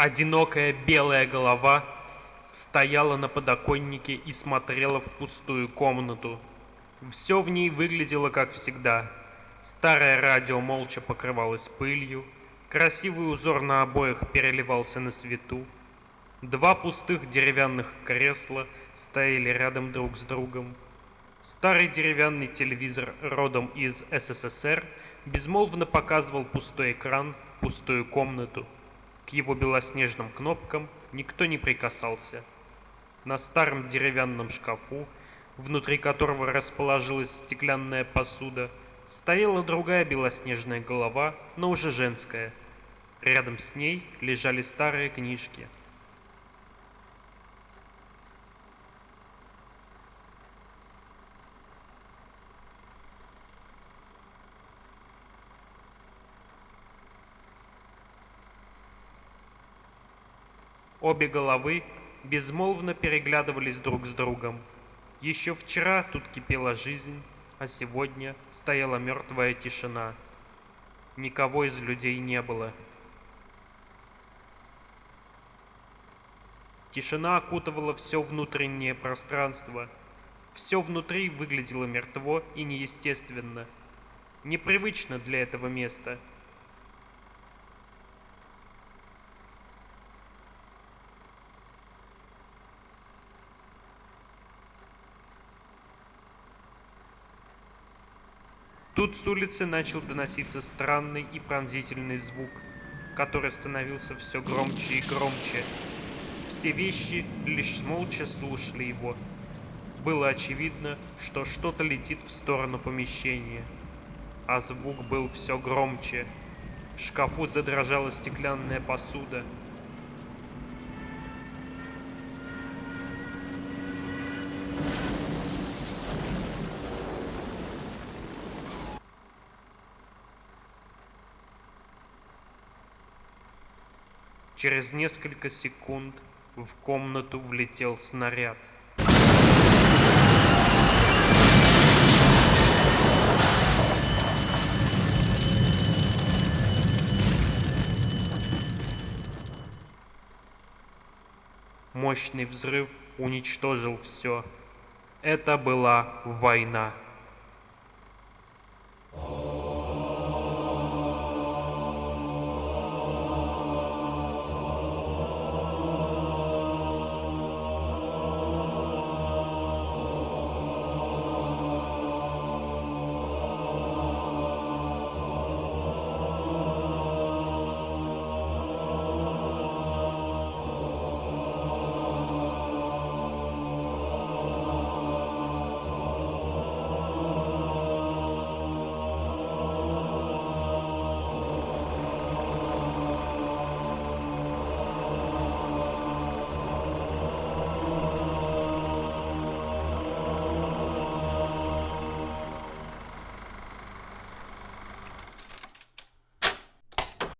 Одинокая белая голова стояла на подоконнике и смотрела в пустую комнату. Все в ней выглядело как всегда. Старое радио молча покрывалось пылью, красивый узор на обоях переливался на свету. Два пустых деревянных кресла стояли рядом друг с другом. Старый деревянный телевизор родом из СССР безмолвно показывал пустой экран, пустую комнату. К его белоснежным кнопкам никто не прикасался. На старом деревянном шкафу, внутри которого расположилась стеклянная посуда, стояла другая белоснежная голова, но уже женская. Рядом с ней лежали старые книжки – Обе головы безмолвно переглядывались друг с другом. Еще вчера тут кипела жизнь, а сегодня стояла мертвая тишина. Никого из людей не было. Тишина окутывала все внутреннее пространство. Все внутри выглядело мертво и неестественно. Непривычно для этого места – Тут с улицы начал доноситься странный и пронзительный звук, который становился все громче и громче. Все вещи лишь молча слушали его. Было очевидно, что что-то летит в сторону помещения. А звук был все громче. В шкафу задрожала стеклянная посуда, Через несколько секунд в комнату влетел снаряд. Мощный взрыв уничтожил все. Это была война.